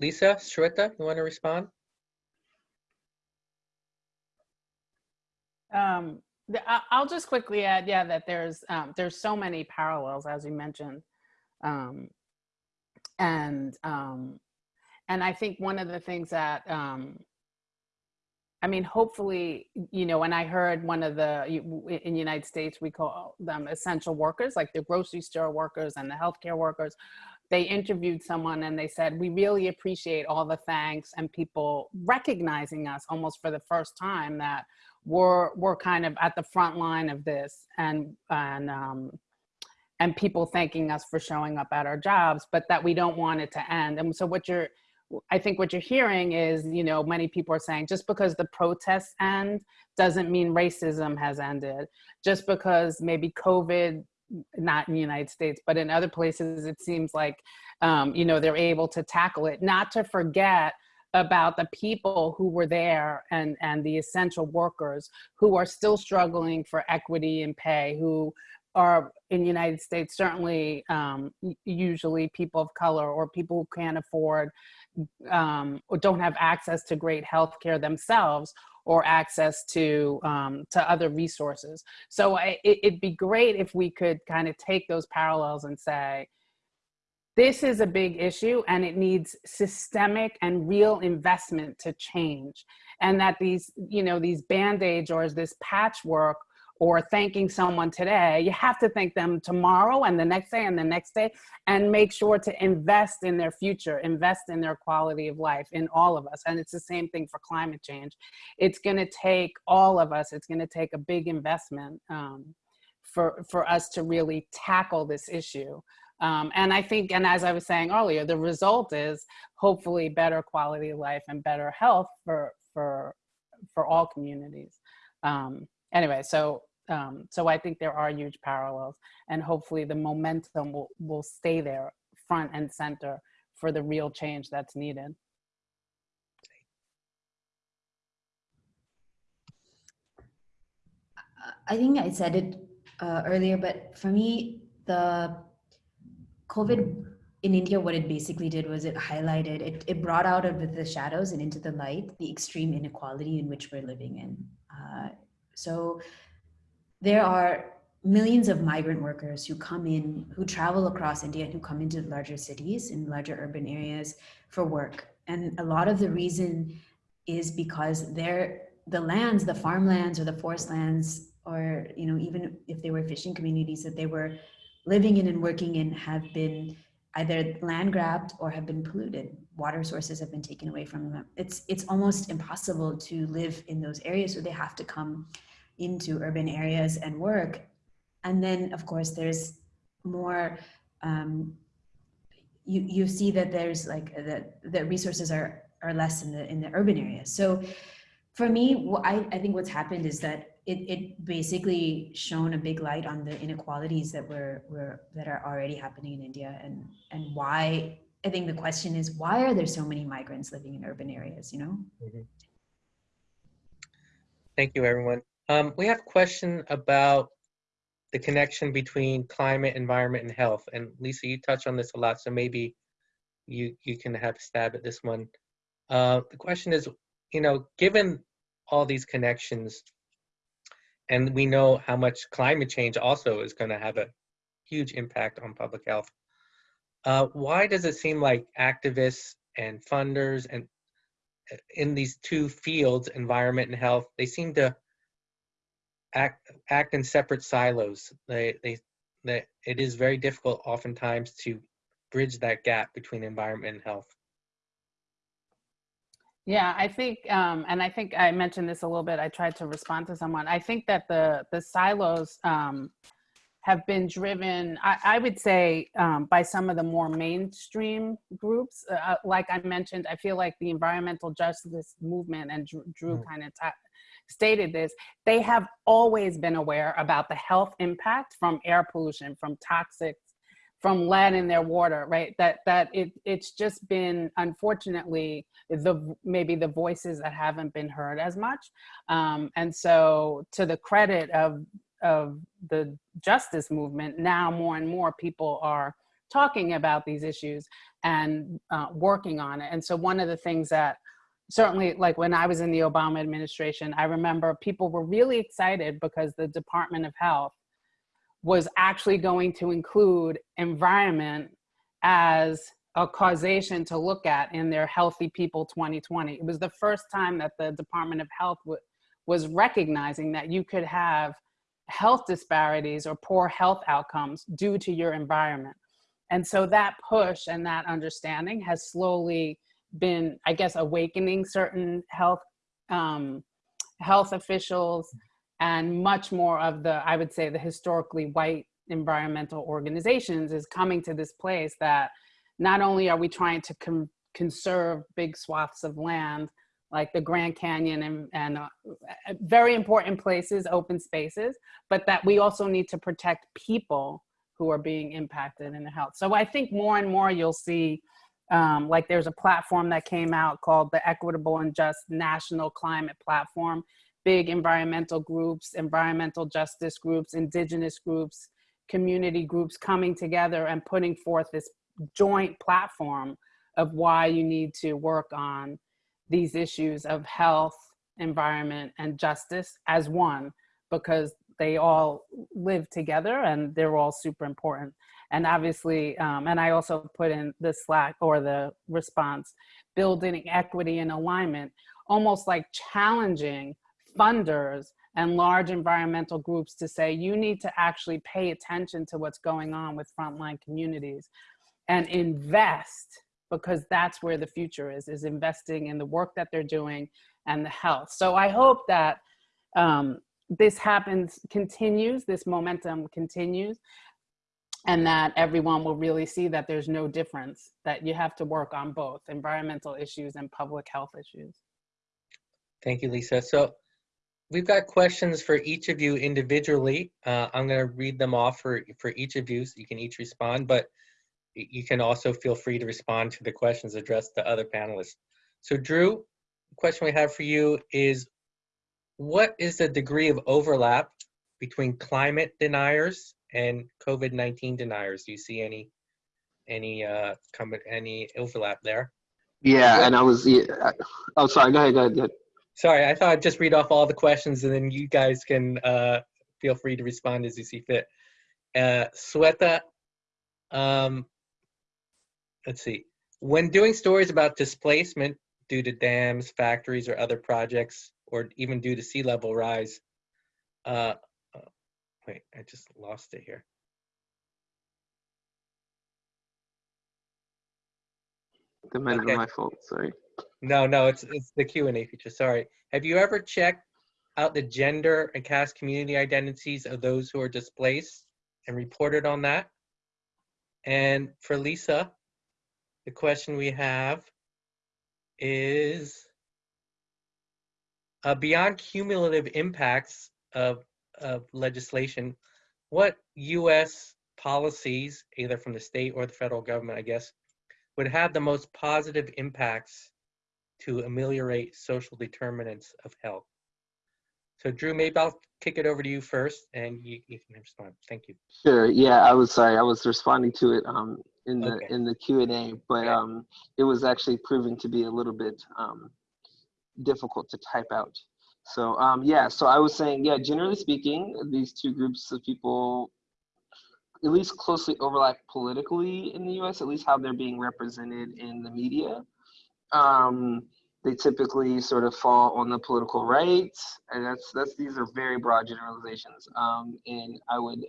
Lisa, Shweta, you want to respond? Um, I- I'll just quickly add, yeah, that there's um, there's so many parallels as you mentioned, um, and um, and I think one of the things that um, I mean, hopefully, you know, when I heard one of the in the United States we call them essential workers, like the grocery store workers and the healthcare workers, they interviewed someone and they said, we really appreciate all the thanks and people recognizing us almost for the first time that we're, we're kind of at the front line of this and, and, um, and people thanking us for showing up at our jobs, but that we don't want it to end. And so what you're, I think what you're hearing is, you know, many people are saying just because the protests end doesn't mean racism has ended. Just because maybe COVID, not in the United States, but in other places, it seems like, um, you know, they're able to tackle it. Not to forget about the people who were there and, and the essential workers who are still struggling for equity and pay, who are in the United States, certainly um, usually people of color or people who can't afford um, or don't have access to great health care themselves or access to um, to other resources. So I, it, it'd be great if we could kind of take those parallels and say, this is a big issue and it needs systemic and real investment to change. And that these, you know, these band-aids or this patchwork or thanking someone today, you have to thank them tomorrow and the next day and the next day and make sure to invest in their future, invest in their quality of life in all of us. And it's the same thing for climate change. It's gonna take all of us, it's gonna take a big investment um, for, for us to really tackle this issue. Um, and I think, and as I was saying earlier, the result is hopefully better quality of life and better health for, for, for all communities. Um, anyway, so um, so I think there are huge parallels, and hopefully the momentum will will stay there, front and center, for the real change that's needed. I think I said it uh, earlier, but for me, the COVID in India, what it basically did was it highlighted, it, it brought out of the shadows and into the light the extreme inequality in which we're living in. Uh, so there are millions of migrant workers who come in, who travel across India and who come into larger cities in larger urban areas for work. And a lot of the reason is because they're the lands, the farmlands or the forest lands, or you know, even if they were fishing communities that they were living in and working in have been either land grabbed or have been polluted. Water sources have been taken away from them. It's, it's almost impossible to live in those areas, so they have to come into urban areas and work. And then, of course, there's more, um, you, you see that there's like, the, the resources are, are less in the, in the urban areas. So for me, I, I think what's happened is that it, it basically shone a big light on the inequalities that were, were that are already happening in India and and why I think the question is why are there so many migrants living in urban areas, you know? Mm -hmm. Thank you, everyone. Um, we have a question about the connection between climate, environment, and health. And Lisa, you touch on this a lot, so maybe you, you can have a stab at this one. Uh, the question is, you know, given all these connections, and we know how much climate change also is going to have a huge impact on public health, uh, why does it seem like activists and funders and uh, in these two fields, environment and health, they seem to act act in separate silos. They they that it is very difficult oftentimes to bridge that gap between environment and health. Yeah, I think, um, and I think I mentioned this a little bit. I tried to respond to someone. I think that the the silos um, have been driven, I, I would say, um, by some of the more mainstream groups. Uh, uh like I mentioned, I feel like the environmental justice movement and Drew, Drew mm. kind of stated this, they have always been aware about the health impact from air pollution, from toxic from lead in their water, right? That that it it's just been unfortunately the maybe the voices that haven't been heard as much, um, and so to the credit of of the justice movement, now more and more people are talking about these issues and uh, working on it. And so one of the things that certainly like when I was in the Obama administration, I remember people were really excited because the Department of Health was actually going to include environment as a causation to look at in their Healthy People 2020. It was the first time that the Department of Health was recognizing that you could have health disparities or poor health outcomes due to your environment. And so that push and that understanding has slowly been, I guess, awakening certain health um, health officials and much more of the, I would say, the historically white environmental organizations is coming to this place that not only are we trying to con- conserve big swaths of land like the Grand Canyon and, and uh, very important places, open spaces, but that we also need to protect people who are being impacted in the health. So I think more and more you'll see, um, like there's a platform that came out called the Equitable and Just National Climate Platform. Big environmental groups, environmental justice groups, indigenous groups, community groups coming together and putting forth this joint platform of why you need to work on these issues of health, environment, and justice as one, because they all live together and they're all super important. And obviously, um, and I also put in the Slack or the response, building equity and alignment, almost like challenging funders and large environmental groups to say, you need to actually pay attention to what's going on with frontline communities and invest because that's where the future is, is investing in the work that they're doing and the health. So I hope that um, this happens, continues, this momentum continues, and that everyone will really see that there's no difference, that you have to work on both environmental issues and public health issues. Thank you, Lisa. So we've got questions for each of you individually. Uh, I'm going to read them off for, for each of you so you can each respond, but you can also feel free to respond to the questions addressed to other panelists. So Drew, the question we have for you is, what is the degree of overlap between climate deniers and COVID-19 deniers? Do you see any any uh any overlap there? Yeah, and I was. Yeah, oh, sorry. Go ahead. Go ahead. Go ahead. Sorry, I thought I'd just read off all the questions and then you guys can uh, feel free to respond as you see fit. Uh, Shweta, um, let's see. When doing stories about displacement due to dams, factories, or other projects, or even due to sea level rise, uh, uh, wait, I just lost it here. That might Okay. my fault. Sorry. No, no, it's it's the Q and A feature. Sorry. Have you ever checked out the gender and caste community identities of those who are displaced and reported on that? And for Lisa, the question we have is uh, beyond cumulative impacts of of legislation, what U.S. policies, either from the state or the federal government, I guess, would have the most positive impacts to ameliorate social determinants of health. So Drew, maybe I'll kick it over to you first and you, you can respond. Thank you. Sure. Yeah, I was sorry. I was responding to it um, in the Okay. in the Q and A, but um, it was actually proving to be a little bit um, difficult to type out. So um, yeah, so I was saying, yeah, generally speaking, these two groups of people at least closely overlap politically in the U.S. At least how they're being represented in the media. Um, they typically sort of fall on the political right, and that's that's these are very broad generalizations. Um, and I would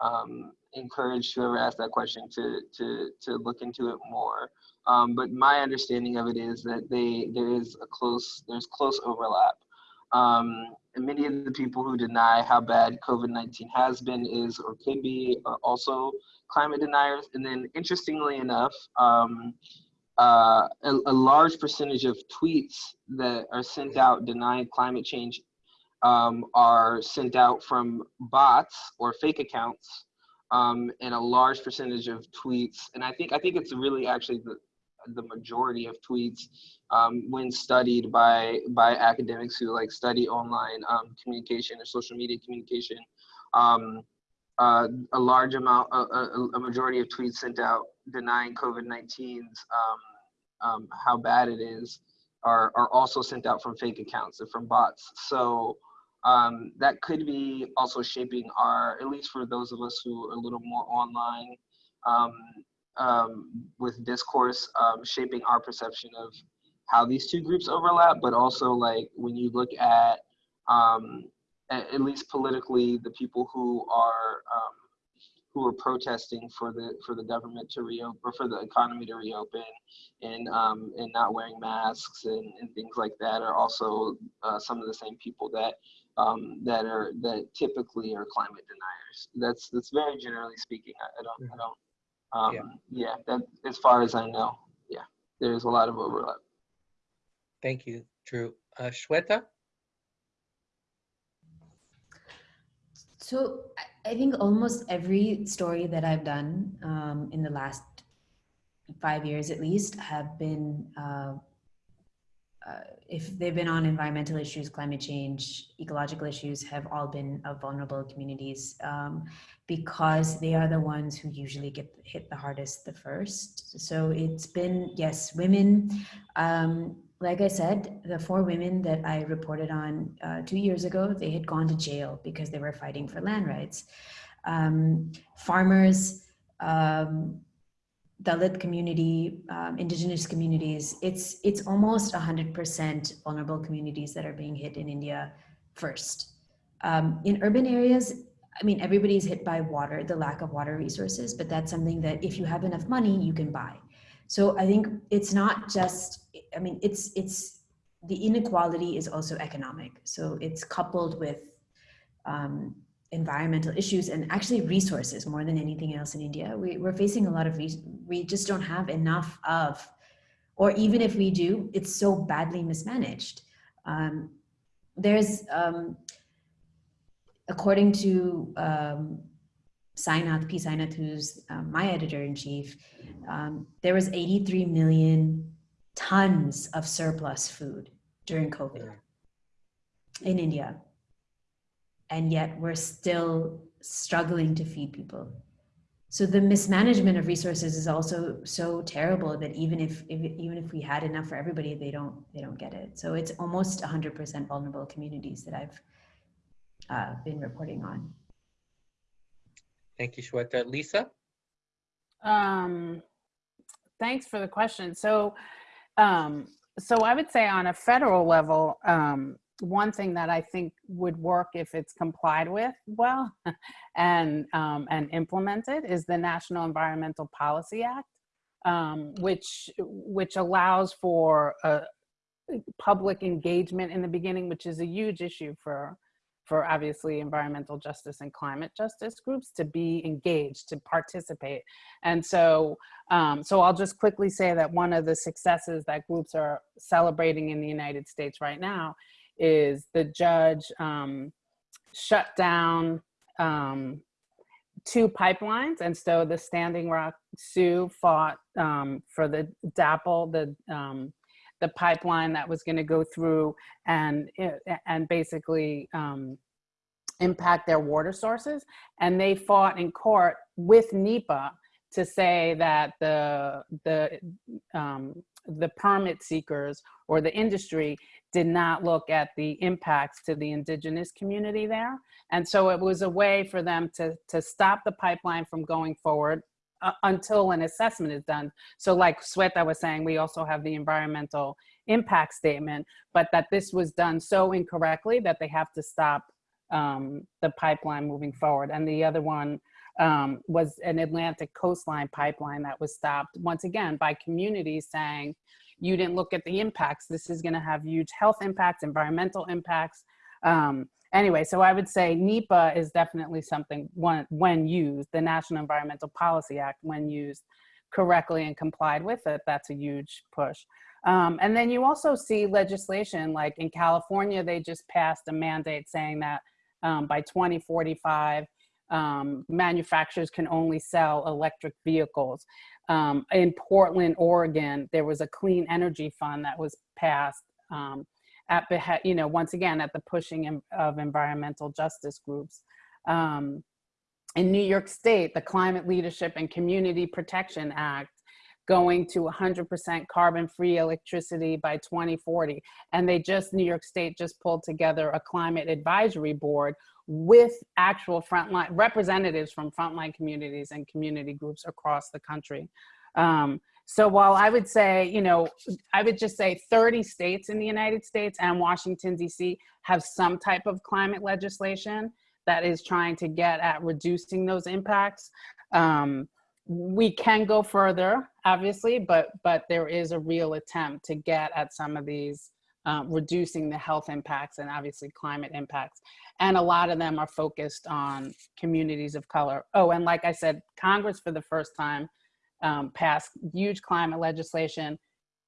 um, encourage whoever asked that question to to to look into it more. Um, but my understanding of it is that they there is a close there's close overlap. Um, and many of the people who deny how bad COVID-19 has been, is, or can be, are also climate deniers. And then, interestingly enough, um, uh, a, a large percentage of tweets that are sent out denying climate change um, are sent out from bots or fake accounts, um, and a large percentage of tweets. And I think I think it's really actually the the majority of tweets um, when studied by by academics who like study online um, communication or social media communication. Um, uh, a large amount, a, a, a majority of tweets sent out denying COVID-19's um, how bad it is are, are also sent out from fake accounts and from bots. So um, that could be also shaping our, at least for those of us who are a little more online um, um, with discourse, um, shaping our perception of how these two groups overlap, but also like when you look at, um, at, at least politically, the people who are um, who were protesting for the for the government to reopen or for the economy to reopen and um, and not wearing masks and, and things like that are also uh, some of the same people that um, that are that typically are climate deniers. That's that's very generally speaking. I, I don't I don't um, Yeah. yeah. that as far as I know, yeah, there's a lot of overlap. Thank you, Drew. Uh, Shweta? So I- I think almost every story that I've done um, in the last five years at least have been, uh, uh, if they've been on environmental issues, climate change, ecological issues, have all been of vulnerable communities um, because they are the ones who usually get hit the hardest the first. So it's been, yes, women. Um, like I said, the four women that I reported on uh, two years ago, they had gone to jail because they were fighting for land rights. Um, farmers, um, Dalit community, um, indigenous communities, it's, it's almost 100% vulnerable communities that are being hit in India first. Um, in urban areas, I mean, everybody's hit by water, the lack of water resources, but that's something that if you have enough money, you can buy. So I think it's not just, I mean, it's, it's, the inequality is also economic. So it's coupled with um, environmental issues and actually resources more than anything else in India. We, we're facing a lot of, we just don't have enough of, or even if we do, it's so badly mismanaged. Um, there's, um, according to um, Sainath, P. Sainath, who's um, my editor in chief, um, there was 83 million tons of surplus food during COVID in India. And yet we're still struggling to feed people. So the mismanagement of resources is also so terrible that even if, if even if we had enough for everybody, they don't they don't get it. So it's almost 100% vulnerable communities that I've uh, been reporting on. Thank you, Shweta. Lisa? Um, thanks for the question. So, um, so I would say on a federal level, um, one thing that I think would work if it's complied with well and um, and implemented is the National Environmental Policy Act, um, which which allows for uh, public engagement in the beginning, which is a huge issue for for obviously environmental justice and climate justice groups to be engaged, to participate. And so, um, so I'll just quickly say that one of the successes that groups are celebrating in the United States right now is the judge um, shut down um, two pipelines. And so the Standing Rock Sioux fought um, for the DAPL, the um, the pipeline that was going to go through and and basically um, impact their water sources. And they fought in court with NEPA to say that the the um, the permit seekers or the industry did not look at the impacts to the indigenous community there. And so it was a way for them to, to stop the pipeline from going forward uh, until an assessment is done. So like Shweta was saying, we also have the environmental impact statement, but that this was done so incorrectly that they have to stop um, the pipeline moving forward. And the other one um, was an Atlantic coastline pipeline that was stopped once again by communities saying, you didn't look at the impacts. This is gonna have huge health impacts, environmental impacts. Um, anyway, so I would say NEPA is definitely something when, when used, the National Environmental Policy Act, when used correctly and complied with it, that's a huge push. Um, and then you also see legislation like in California, they just passed a mandate saying that um, by 2045, um, manufacturers can only sell electric vehicles. Um, in Portland, Oregon, there was a clean energy fund that was passed um, at you know, once again, at the pushing of environmental justice groups. Um, in New York State, the Climate Leadership and Community Protection Act going to 100% carbon-free electricity by 2040. And they just, New York State just pulled together a climate advisory board with actual frontline representatives from frontline communities and community groups across the country. Um, so while I would say, you know, I would just say 30 states in the United States and Washington, DC have some type of climate legislation. that is trying to get at reducing those impacts. Um, we can go further, obviously, but but there is a real attempt to get at some of these um, reducing the health impacts and obviously climate impacts. And a lot of them are focused on communities of color. Oh, and like I said, Congress for the first time um, passed huge climate legislation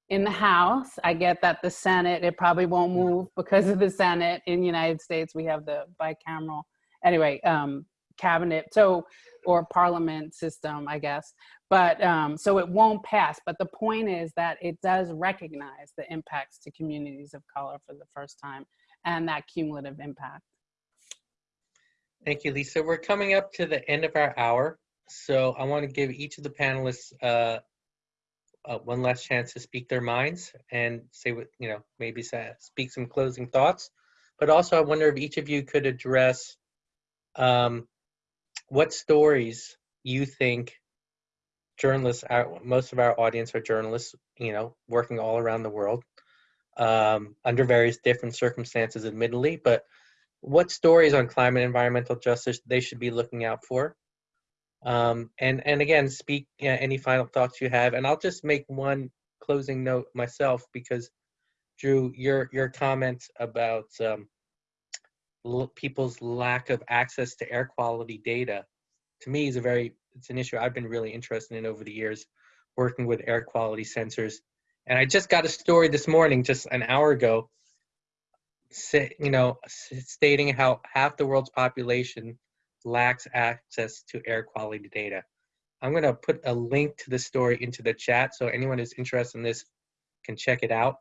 in the House. I get that the Senate, it probably won't move because of the Senate. In the United States, we have the bicameral, anyway, um, cabinet, so, or parliament system, I guess. But, um, so it won't pass. But the point is that it does recognize the impacts to communities of color for the first time and that cumulative impact. Thank you, Lisa. We're coming up to the end of our hour, so I want to give each of the panelists uh, uh, one last chance to speak their minds and say what, you know, maybe say, speak some closing thoughts. But also, I wonder if each of you could address um, what stories you think journalists, our, most of our audience are journalists, you know, working all around the world um, under various different circumstances, admittedly, but what stories on climate environmental justice they should be looking out for. Um, and, and again, speak any final thoughts you have. And I'll just make one closing note myself because Drew, your, your comment about um, people's lack of access to air quality data, to me is a very, it's an issue I've been really interested in over the years, working with air quality sensors. And I just got a story this morning, just an hour ago, you know, stating how half the world's population lacks access to air quality data. I'm going to put a link to the story into the chat so anyone who's interested in this can check it out.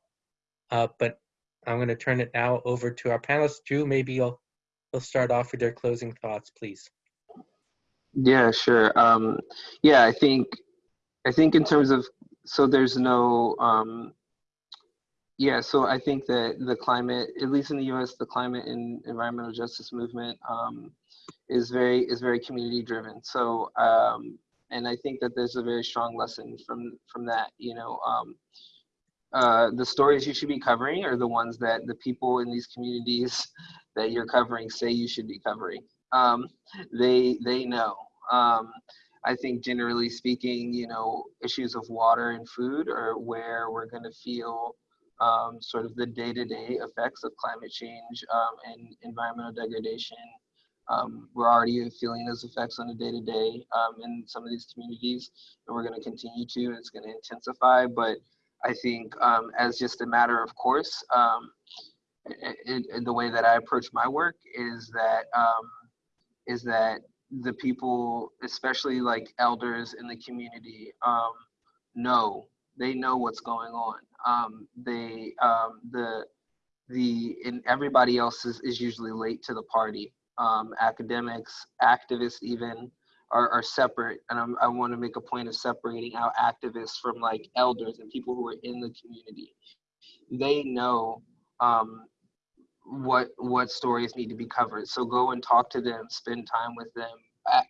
Uh, but I'm going to turn it now over to our panelists. Drew, maybe you'll, you'll start off with your closing thoughts, please. Yeah, sure. Um, yeah, I think I think in terms of so there's no um, yeah, so I think that the climate, at least in the U.S., the climate and environmental justice movement um, is very is very community driven. So um, and I think that there's a very strong lesson from from that. You know, um, uh, the stories you should be covering are the ones that the people in these communities that you're covering say you should be covering. Um, they they know. Um, I think generally speaking, you know, issues of water and food are where we're going to feel um, sort of the day-to-day effects of climate change um, and environmental degradation. Um, we're already feeling those effects on a day-to-day in some of these communities, and we're going to continue to, and it's going to intensify. But I think um, as just a matter of course, it, it, the way that I approach my work is that um, is that the people, especially like elders in the community, um, know they know what's going on. Um, they um, the the and everybody else is, is usually late to the party. Um, academics, activists, even are, are separate, and I'm, i want to make a point of separating out activists from like elders and people who are in the community. They know um, what what stories need to be covered. So go and talk to them, spend time with them,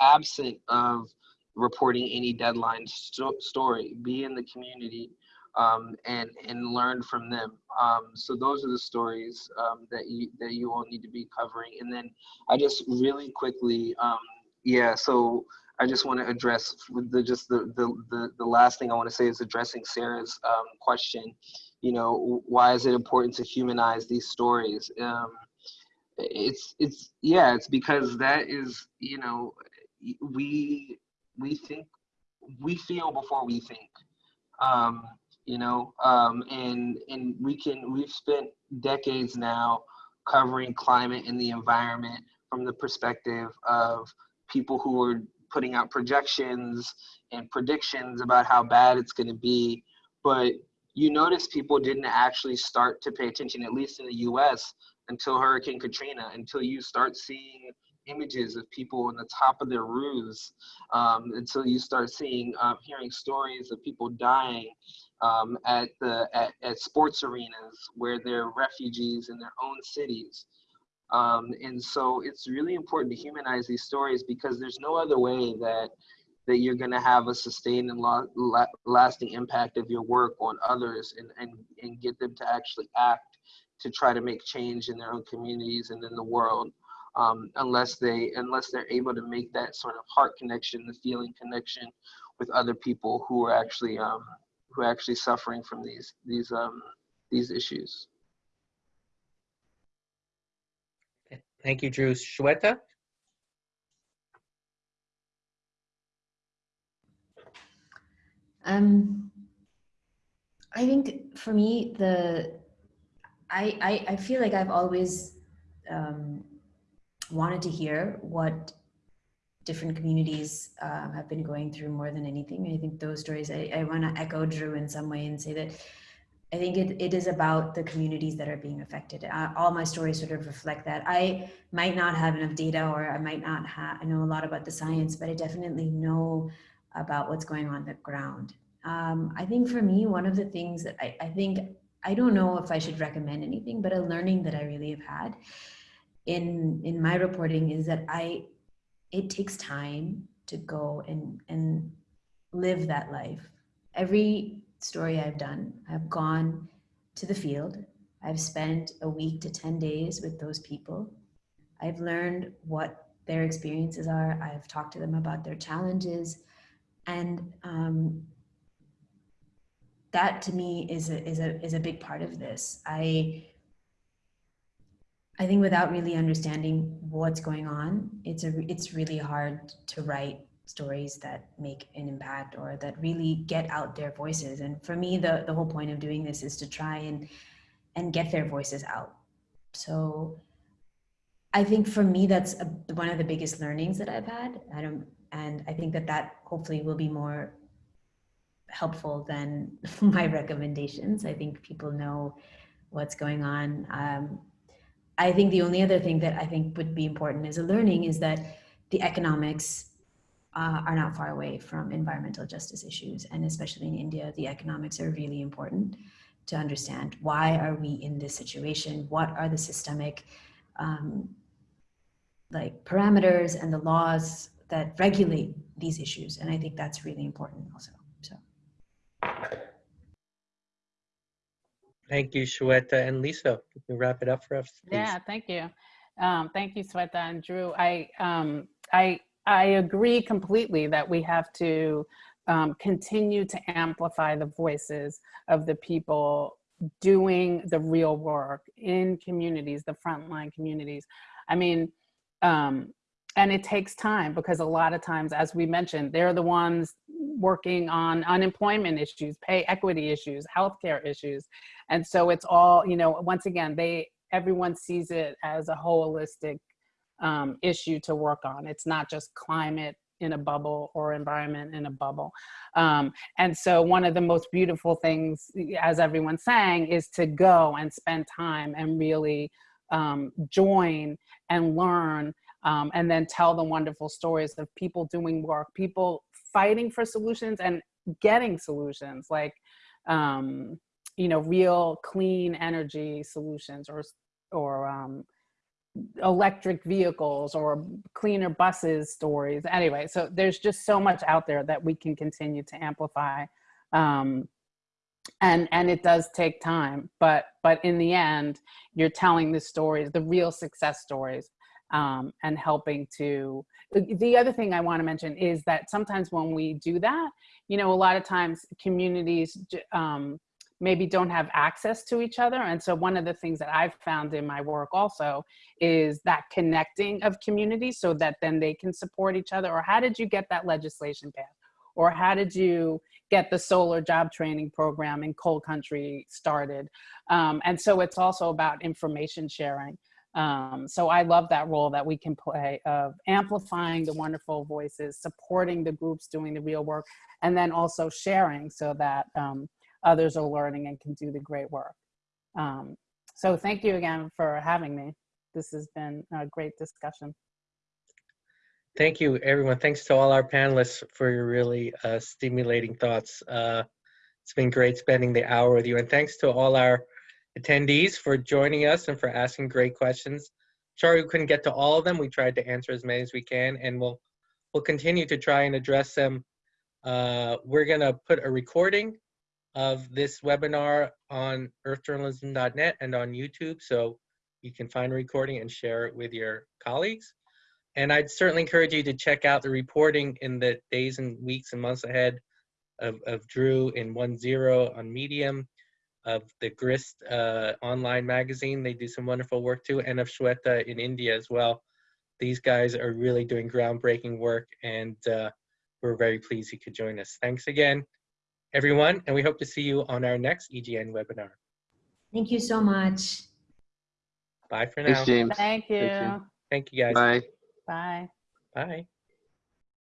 absent of reporting any deadline st- story. Be in the community um, and and learn from them. Um, so those are the stories um, that you that you all need to be covering. And then I just really quickly, um, yeah. So I just want to address the just the, the the the last thing I want to say is addressing Sarah's um, question. You know, why is it important to humanize these stories? Um, it's it's yeah, it's because that is you know we we think we feel before we think. Um, you know um, and and we can we've spent decades now covering climate and the environment from the perspective of people who are putting out projections and predictions about how bad it's going to be but you notice people didn't actually start to pay attention at least in the us until hurricane katrina until you start seeing images of people on the top of their roofs um, until you start seeing um, hearing stories of people dying um, at the at, at, sports arenas where they're refugees in their own cities. Um, and so it's really important to humanize these stories because there's no other way that that you're going to have a sustained and la- la- lasting impact of your work on others and, and, and get them to actually act to try to make change in their own communities and in the world. um, unless they unless they're able to make that sort of heart connection, the feeling connection with other people who are actually um, who are actually suffering from these these um, these issues. Thank you, Drew. Shweta? Um, I think for me, the I I, I feel like I've always um, wanted to hear what different communities um, have been going through more than anything. I think those stories. I, I want to echo Drew in some way and say that I think it, it is about the communities that are being affected. Uh, all my stories sort of reflect that. I might not have enough data, or I might not have I know a lot about the science, but I definitely know about what's going on the ground. Um, I think for me, one of the things that I, I think, I don't know if I should recommend anything, but a learning that I really have had in, in my reporting is that I, it takes time to go and, and live that life. Every story I've done, I've gone to the field. I've spent a week to 10 days with those people. I've learned what their experiences are. I've talked to them about their challenges. And um, that to me is a, is a is a big part of this. I I think without really understanding what's going on, it's a it's really hard to write stories that make an impact or that really get out their voices. And for me, the the whole point of doing this is to try and and get their voices out. So I think for me, that's a, one of the biggest learnings that I've had. I don't, and I think that that hopefully will be more helpful than my recommendations. I think people know what's going on. Um, I think the only other thing that I think would be important as a learning is that the economics uh, are not far away from environmental justice issues. And especially in India, the economics are really important to understand why are we in this situation? What are the systemic um, like parameters and the laws that regulate these issues? And I think that's really important also. So. Thank you, Shweta. And Lisa, you can wrap it up for us, please. Yeah, thank you. Um, thank you, Shweta and Drew. I, um, I, I agree completely that we have to um, continue to amplify the voices of the people doing the real work in communities, the frontline communities. I mean, um, and it takes time because a lot of times, as we mentioned, they're the ones working on unemployment issues, pay equity issues, healthcare issues. And so it's all, you know, once again, they, everyone sees it as a holistic um, issue to work on. It's not just climate in a bubble or environment in a bubble. Um, and so one of the most beautiful things, as everyone's saying, is to go and spend time and really um, join and learn um, and then tell the wonderful stories of people doing work, people fighting for solutions and getting solutions like, um, you know, real clean energy solutions or, or um, electric vehicles or cleaner buses stories. Anyway, so there's just so much out there that we can continue to amplify. Um, and and it does take time, but but in the end, you're telling the stories, the real success stories um, and helping to, the other thing I wanna mention is that sometimes when we do that, you know, a lot of times communities um, maybe don't have access to each other. And so one of the things that I've found in my work also is that connecting of communities so that then they can support each other. Or how did you get that legislation passed? Or how did you get the solar job training program in coal country started? Um, and so it's also about information sharing. Um, so I love that role that we can play of amplifying the wonderful voices, supporting the groups doing the real work, and then also sharing so that um, others are learning and can do the great work. Um, so thank you again for having me. This has been a great discussion. Thank you, everyone. Thanks to all our panelists for your really uh, stimulating thoughts. Uh, it's been great spending the hour with you. And thanks to all our attendees for joining us and for asking great questions. Sorry we couldn't get to all of them. We tried to answer as many as we can, and we'll we'll continue to try and address them. Uh, we're gonna put a recording of this webinar on earthjournalism.net and on YouTube. So you can find a recording and share it with your colleagues. And I'd certainly encourage you to check out the reporting in the days and weeks and months ahead of, of Drew in OneZero on Medium, of the Grist uh, online magazine. They do some wonderful work too, and of Shweta in India as well. These guys are really doing groundbreaking work, and uh, we're very pleased you could join us. Thanks again, everyone, and we hope to see you on our next EJN webinar. Thank you so much. Bye for Thanks, now. James. Thank you. Thank you. Thank you guys. Bye. Bye. Bye.